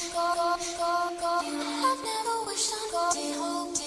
I've never wished on God.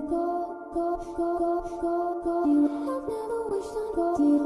go, go, go, go, go, go. You have never wished on go.